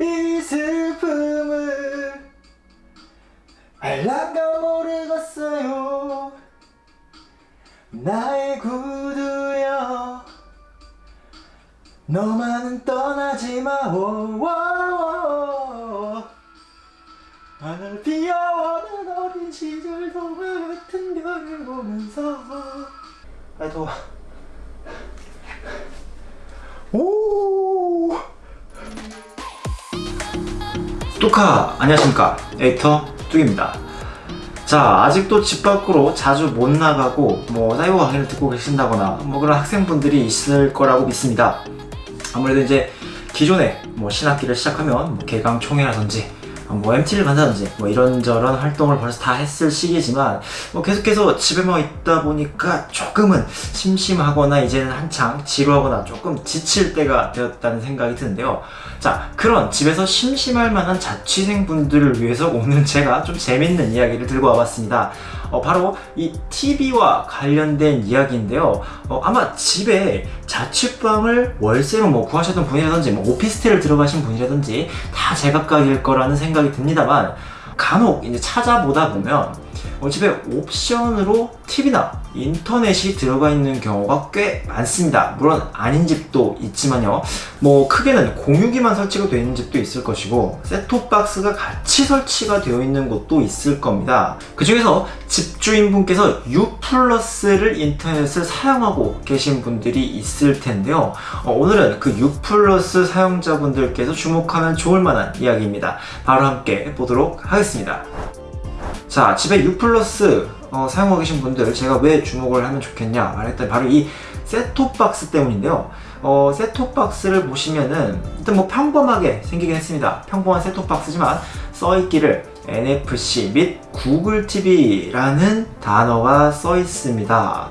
이 슬픔을 알란가 모르겠어요. 나의 구두여 너만은 떠나지 마. 오오오 하늘 피어오는 어린 시절 동화 같은 별을 보면서. 아 더워 오 뚜카 안녕하십니까. 에이터 뚝입니다. 자 아직도 집 밖으로 자주 못 나가고 뭐 사이버 강의를 듣고 계신다거나 뭐 그런 학생분들이 있을 거라고 믿습니다. 아무래도 이제 기존에 뭐 신학기를 시작하면 뭐 개강 총회라든지 뭐 MT를 간다든지 뭐 이런저런 활동을 벌써 다 했을 시기지만 뭐 계속해서 집에만 있다 보니까 조금은 심심하거나 이제는 한창 지루하거나 조금 지칠 때가 되었다는 생각이 드는데요. 자 그런 집에서 심심할 만한 자취생분들을 위해서 오늘 제가 좀 재밌는 이야기를 들고 와봤습니다. 어, 바로 이 TV와 관련된 이야기인데요. 어, 아마 집에 자취방을 월세로 뭐 구하셨던 분이라든지 뭐 오피스텔을 들어가신 분이라든지 다 제각각일 거라는 생각이 듭니다만 간혹 이제 찾아보다 보면 어, 집에 옵션으로 TV나 인터넷이 들어가 있는 경우가 꽤 많습니다. 물론 아닌 집도 있지만요. 뭐 크게는 공유기만 설치가 되어 있는 집도 있을 것이고 셋톱박스가 같이 설치가 되어 있는 곳도 있을 겁니다. 그 중에서 집주인분께서 U 플러스를 인터넷을 사용하고 계신 분들이 있을 텐데요. 어, 오늘은 그 U 플러스 사용자분들께서 주목하면 좋을 만한 이야기입니다. 바로 함께 보도록 하겠습니다 자 집에 U 플러스 어, 사용하고 계신 분들 제가 왜 주목을 하면 좋겠냐 말했더니 바로 이 셋톱박스 때문인데요. 어, 셋톱박스를 보시면은 일단 뭐 평범하게 생기긴 했습니다. 평범한 셋톱박스지만 써있기를 NFC 및 구글 TV라는 단어가 써 있습니다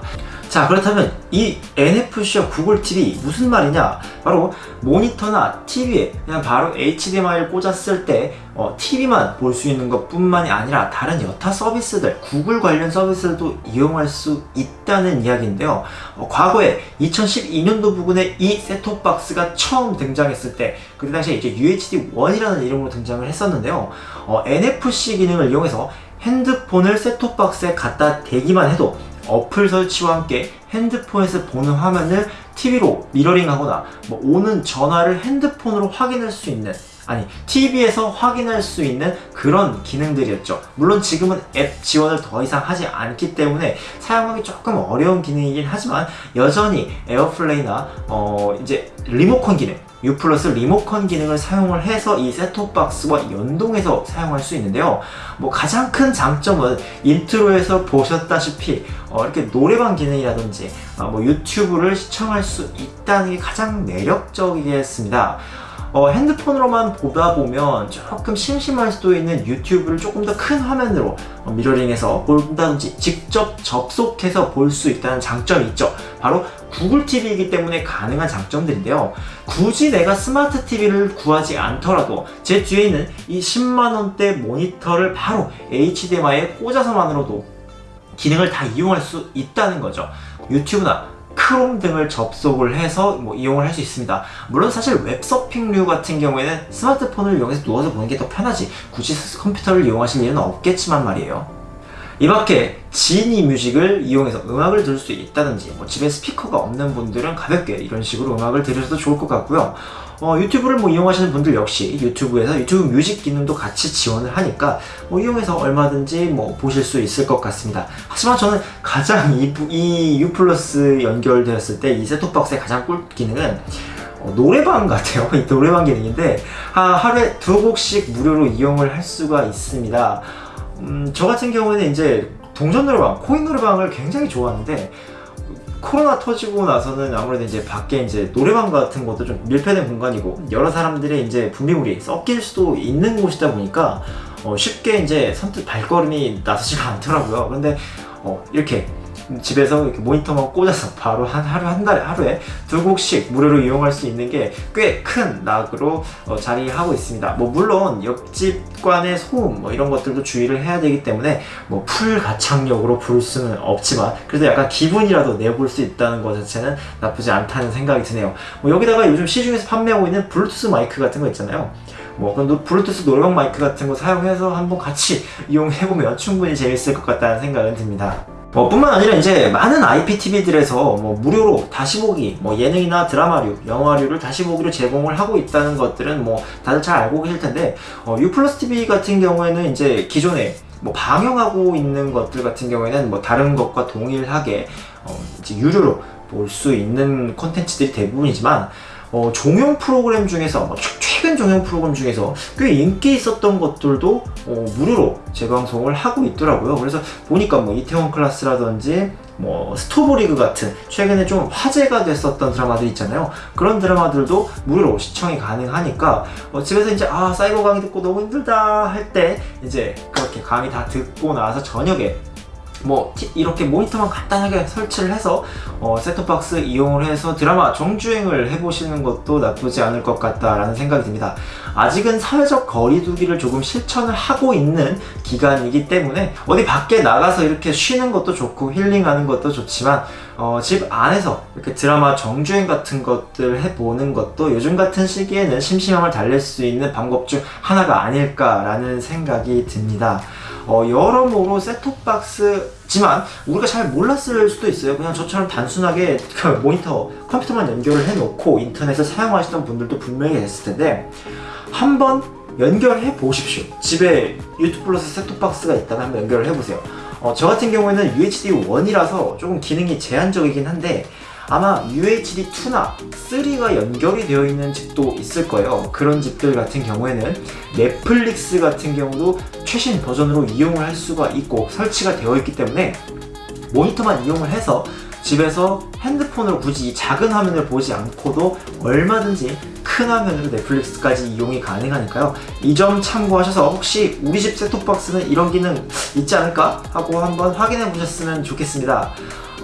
자 그렇다면 이 NFC와 구글 TV 무슨 말이냐? 바로 모니터나 TV에 그냥 바로 HDMI를 꽂았을 때 어, TV만 볼 수 있는 것 뿐만이 아니라 다른 여타 서비스들 구글 관련 서비스들도 이용할 수 있다는 이야기인데요. 어, 과거에 2012년도 부근에 이 셋톱박스가 처음 등장했을 때 그때 당시에 이제 UHD-1이라는 이름으로 등장을 했었는데요. 어, NFC 기능을 이용해서 핸드폰을 셋톱박스에 갖다 대기만 해도 어플 설치와 함께 핸드폰에서 보는 화면을 TV로 미러링하거나 뭐 오는 전화를 핸드폰으로 확인할 수 있는 아니 TV에서 확인할 수 있는 그런 기능들이었죠. 물론 지금은 앱 지원을 더 이상 하지 않기 때문에 사용하기 조금 어려운 기능이긴 하지만 여전히 AirPlay나 어 이제 리모컨 기능 U 플러스 리모컨 기능을 사용을 해서 이 셋톱박스와 연동해서 사용할 수 있는데요. 뭐 가장 큰 장점은 intro에서 보셨다시피 어 이렇게 노래방 기능이라든지 어 뭐 유튜브를 시청할 수 있다는 게 가장 매력적이겠습니다. 어, 핸드폰으로만 보다 보면 조금 심심할 수도 있는 유튜브를 조금 더 큰 화면으로 어, mirroring해서 본다든지 직접 접속해서 볼 수 있다는 장점이 있죠. 바로 구글 TV이기 때문에 가능한 장점들인데요. 굳이 내가 스마트 TV를 구하지 않더라도 제 뒤에 있는 이 10만원대 모니터를 바로 HDMI에 꽂아서만으로도 기능을 다 이용할 수 있다는 거죠. 유튜브나 크롬 등을 접속을 해서 뭐 이용을 할 수 있습니다. 물론 사실 웹서핑류 같은 경우에는 스마트폰을 이용해서 누워서 보는 게 더 편하지 굳이 컴퓨터를 이용하실 일은 없겠지만 말이에요. 이 밖에 지니 뮤직을 이용해서 음악을 들을 수 있다든지 뭐 집에 스피커가 없는 분들은 가볍게 이런 식으로 음악을 들으셔도 좋을 것 같고요 어, 유튜브를 뭐 이용하시는 분들 역시 유튜브에서 유튜브 뮤직 기능도 같이 지원을 하니까 뭐 이용해서 얼마든지 뭐 보실 수 있을 것 같습니다. 하지만 저는 가장 이, 이 U 플러스 연결되었을 때 이 셋톱박스의 가장 꿀 기능은 어, 노래방 같아요. 이 노래방 기능인데 하, 하루에 두 곡씩 무료로 이용을 할 수가 있습니다. 음, 저 같은 경우에는 이제 동전 노래방, 코인 노래방을 굉장히 좋아하는데 코로나 터지고 나서는 아무래도 이제 밖에 이제 노래방 같은 것도 좀 밀폐된 공간이고 여러 사람들의 이제 분비물이 섞일 수도 있는 곳이다 보니까 어 쉽게 이제 선뜻 발걸음이 나서지가 않더라고요. 그런데 어 이렇게 집에서 이렇게 모니터만 꽂아서 바로 한 하루 한 달에 하루에 두 곡씩 무료로 이용할 수 있는 게 꽤 큰 낙으로 어, 자리하고 있습니다. 뭐 물론 옆집관의 소음 뭐 이런 것들도 주의를 해야 되기 때문에 뭐 full 가창력으로 부를 수는 없지만 그래도 약간 기분이라도 내볼 수 있다는 것 자체는 나쁘지 않다는 생각이 드네요. 뭐 여기다가 요즘 시중에서 판매하고 있는 블루투스 마이크 같은 거 있잖아요. 뭐 그런 노- 블루투스 노래방 마이크 같은 거 사용해서 한번 같이 이용해보면 충분히 재밌을 것 같다는 생각은 듭니다. 뭐 뿐만 아니라 이제 많은 IPTV들에서 뭐 무료로 다시 보기, 뭐 예능이나 드라마류, 영화류를 다시 보기로 제공을 하고 있다는 것들은 뭐 다들 잘 알고 계실 텐데 어, U 플러스 TV 같은 경우에는 이제 기존에 뭐 방영하고 있는 것들 같은 경우에는 뭐 다른 것과 동일하게 어, 이제 유료로 볼 수 있는 콘텐츠들이 대부분이지만 어, 종영 프로그램 중에서 뭐 최- 최근 종영 프로그램 중에서 꽤 인기 있었던 것들도 어, 무료로 재방송을 하고 있더라고요. 그래서 보니까 뭐 이태원 클라스라든지 뭐 스토브리그 같은 최근에 좀 화제가 됐었던 드라마들 있잖아요. 그런 드라마들도 무료로 시청이 가능하니까 어, 집에서 이제 아 사이버 강의 듣고 너무 힘들다 할 때 이제 그렇게 강의 다 듣고 나서 저녁에 뭐 티- 이렇게 모니터만 간단하게 설치를 해서 어, 셋톱박스 이용을 해서 드라마 정주행을 해보시는 것도 나쁘지 않을 것 같다라는 생각이 듭니다. 아직은 사회적 거리두기를 조금 실천을 하고 있는 기간이기 때문에 어디 밖에 나가서 이렇게 쉬는 것도 좋고 힐링하는 것도 좋지만 어, 집 안에서 이렇게 드라마 정주행 같은 것들 해보는 것도 요즘 같은 시기에는 심심함을 달랠 수 있는 방법 중 하나가 아닐까라는 생각이 듭니다. 어, 여러모로 셋톱박스지만 우리가 잘 몰랐을 수도 있어요. 그냥 저처럼 단순하게 그 모니터 컴퓨터만 연결을 해놓고 인터넷을 사용하시던 분들도 분명히 계셨을 텐데 한번 연결해 보십시오. 집에 유튜브 플러스 셋톱박스가 있다면 한번 연결을 해보세요. 어, 저 같은 경우에는 UHD 1이라서 조금 기능이 제한적이긴 한데 아마 UHD 2나 3가 연결이 되어 있는 집도 있을 거예요. 그런 집들 같은 경우에는 넷플릭스 같은 경우도 최신 버전으로 이용을 할 수가 있고 설치가 되어 있기 때문에 모니터만 이용을 해서 집에서 핸드폰으로 굳이 이 작은 화면을 보지 않고도 얼마든지 큰 화면으로 넷플릭스까지 이용이 가능하니까요. 이 점 참고하셔서 혹시 우리 집 셋톱박스는 이런 기능 있지 않을까 하고 한번 확인해 보셨으면 좋겠습니다.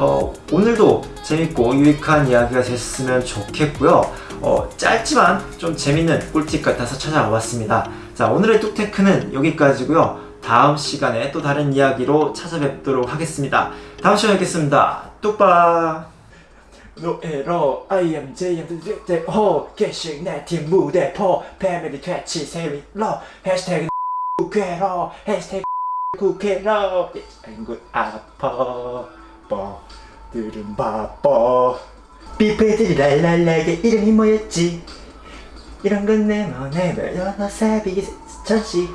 어, 오늘도 재밌고 유익한 이야기가 됐으면 좋겠고요. 어, 짧지만 좀 재밌는 꿀팁 같아서 찾아와 봤습니다. 자, 오늘의 뚝테크는 여기까지고요. 다음 시간에 또 다른 이야기로 찾아뵙도록 하겠습니다. 다음 시간에 뵙겠습니다. 뚝바! 노에로 I am JM 대 호계식 내팀 무대 포 패밀리 퇴치 세미러 해시태그 국회로 해시태그 국회로 아이고 아파 뻐 들은 바빠. 삐삐들이 랄랄라게 이름이 뭐였지? 이런 건내 맘에 별려나 새비기 전시